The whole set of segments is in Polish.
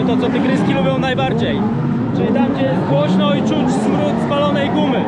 to co tygryski lubią najbardziej. Czyli tam, gdzie jest głośno i czuć smród spalonej gumy.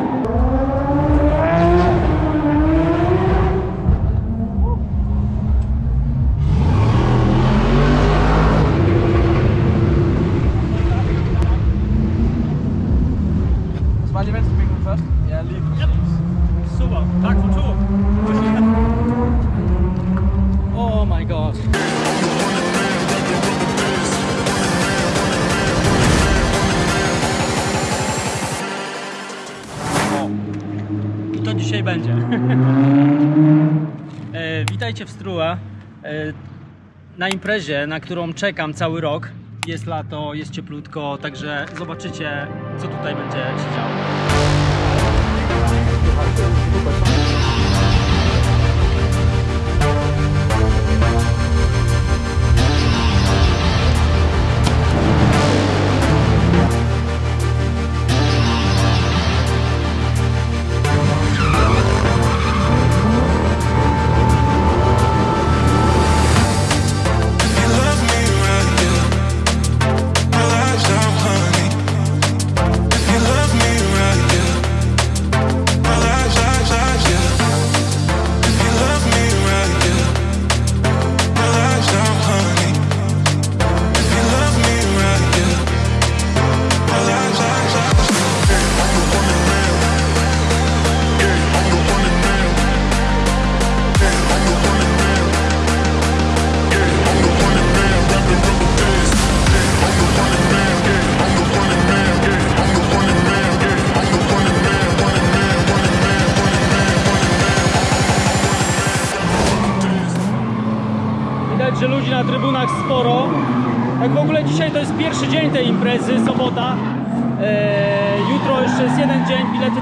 Na imprezie, na którą czekam cały rok. Jest lato, jest cieplutko, także zobaczycie, co tutaj będzie się działo.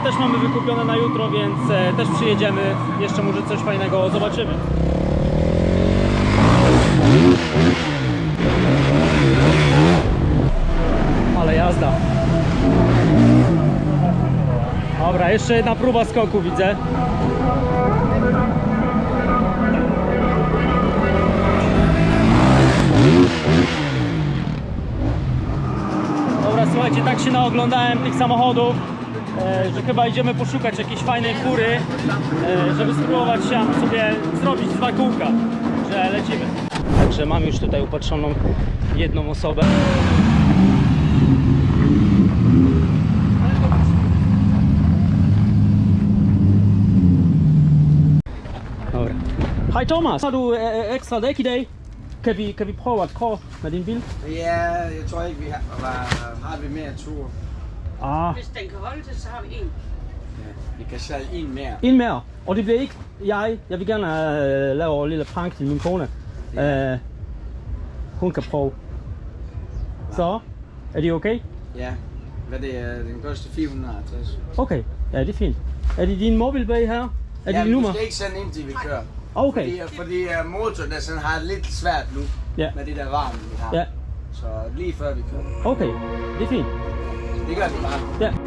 Też mamy wykupione na jutro, więc e, też przyjedziemy. Jeszcze może coś fajnego zobaczymy. Ale jazda. Dobra, jeszcze jedna próba skoku widzę. Dobra, słuchajcie, tak się naoglądałem tych samochodów, że chyba idziemy poszukać jakiejś fajnej fury, e, żeby spróbować się sobie zrobić dwa kółka, że lecimy. Także mam już tutaj upatrzoną jedną osobę. Dobra. Hej Thomas, har du øh, ekstra dæk i dag? Kan vi, kan vi prøve bil? Ja, jeg tror ikke, vi har. Ah, Hvis den kan holde til, så har vi en. Ja, vi kan sælge en mere. en mere. Og det bliver ikke jeg. Jeg vil gerne øh, lave en lille prank til min kone. Øh, hun kan prøve. Så, er det okay? Ja, hvad det er, den koster 450. Okay, ja det er fint. Er det din mobilbag her? Er det ja, du nummer? skal ikke sende ind til vi kører. Okay, Fordi, fordi uh, motoren der sådan har det lidt svært nu, Ja. med det der varme, vi har. ja, Så lige før vi kører. okay, det er fint. Det gør vi bare. Ja.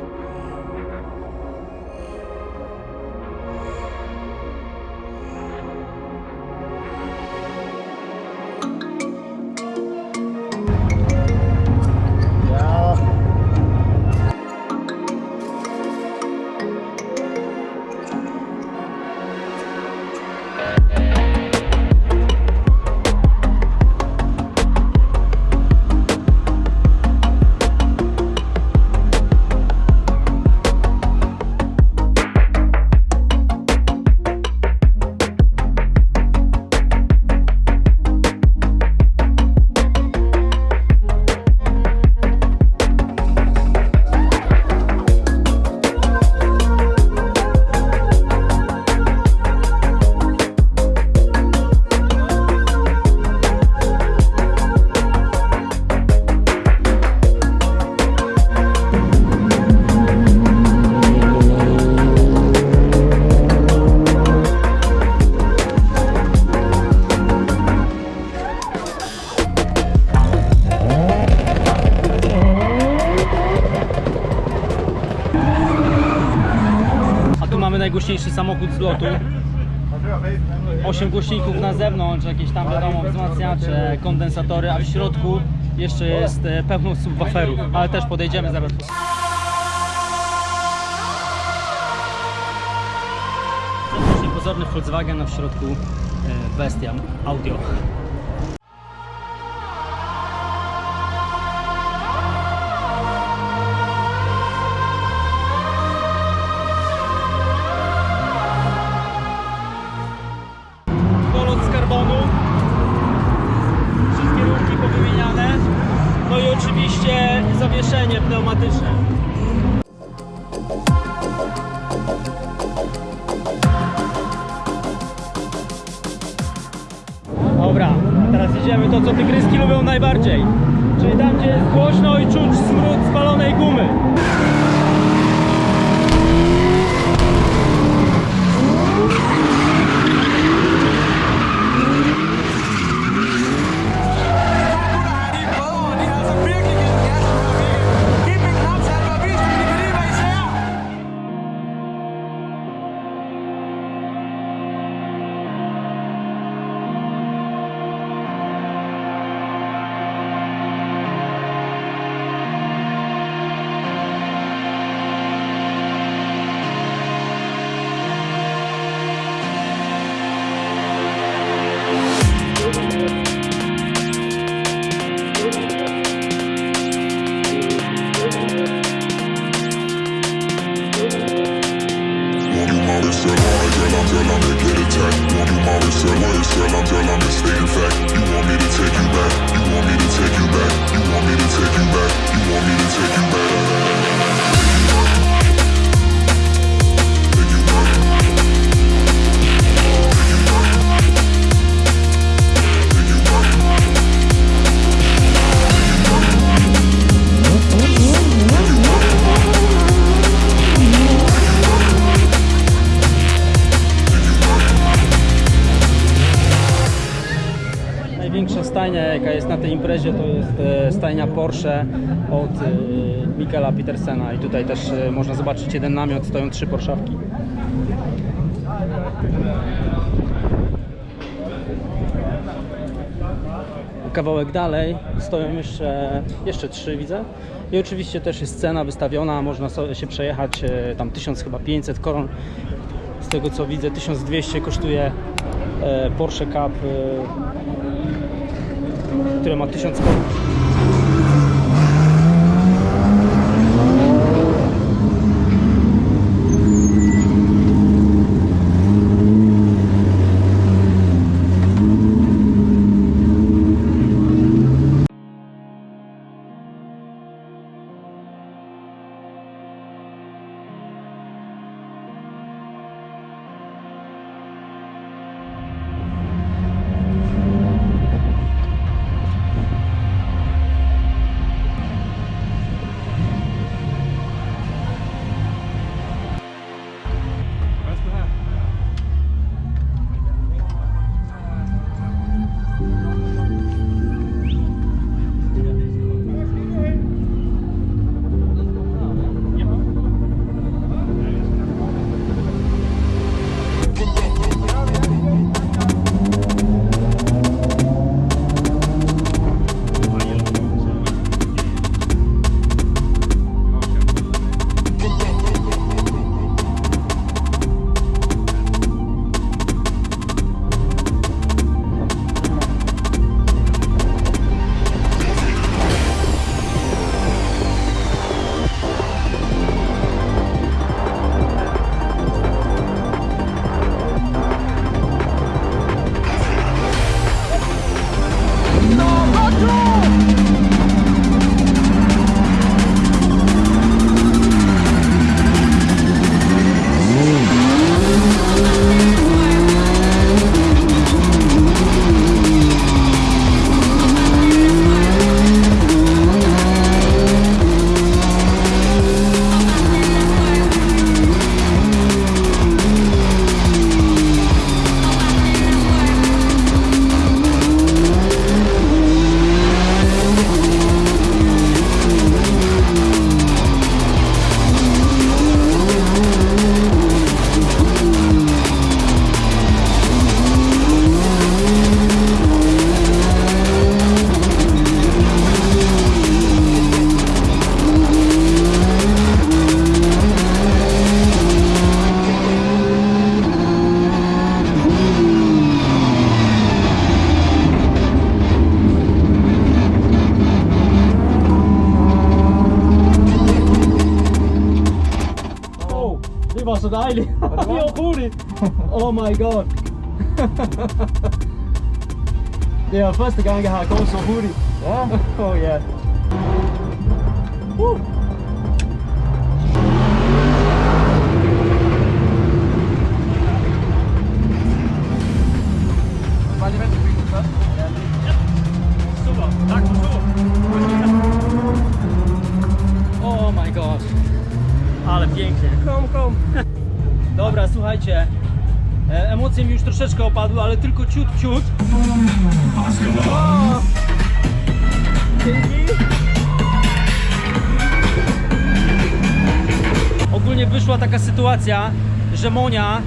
Najgłośniejszy samochód z lotu. 8 głośników na zewnątrz, jakieś tam wiadomo wzmacniacze, kondensatory, a w środku jeszcze jest e, pełno subwooferów, ale też podejdziemy zaraz. Pozorny Volkswagen, a w środku e, bestia audio. Zawieszenie pneumatyczne. Dobra, teraz idziemy to, co tygryski lubią najbardziej. Czyli tam, gdzie jest głośno i czuć smród spalonej gumy. Stajnia, jaka jest na tej imprezie, to jest e, stajnia Porsche od e, Michaela Petersena. I tutaj też e, można zobaczyć jeden namiot, stoją trzy Porszawki. Kawałek dalej stoją jeszcze, jeszcze trzy, widzę. I oczywiście też jest cena wystawiona, można się przejechać, tam 1000 chyba 500 koron. Z tego co widzę 1200 kosztuje Porsche Cup, które ma 1000 koron. Var så deilig. Ja, Bori. Oh my god. Det er første gang jeg har gått så hurtig. Ja. Oh yeah. Woo. Emocje mi już troszeczkę opadły, ale tylko ciut, ciut. Ogólnie wyszła taka sytuacja, że Monia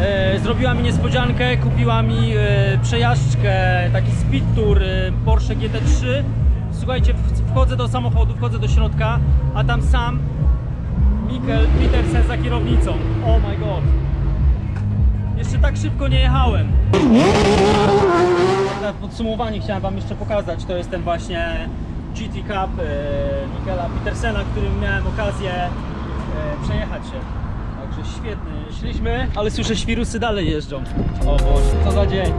e, zrobiła mi niespodziankę, kupiła mi e, przejażdżkę, taki speed tour e, Porsche GT3. Słuchajcie, wchodzę do samochodu, wchodzę do środka, a tam sam Mikkel Petersen za kierownicą. Oh my god. Tak szybko nie jechałem. Na podsumowanie chciałem Wam jeszcze pokazać, to jest ten właśnie GT Cup e, Mikkela Petersena, którym miałem okazję e, przejechać się. Także świetny. Szliśmy, ale słyszę świrusy dalej jeżdżą. O Boże, co za dzień.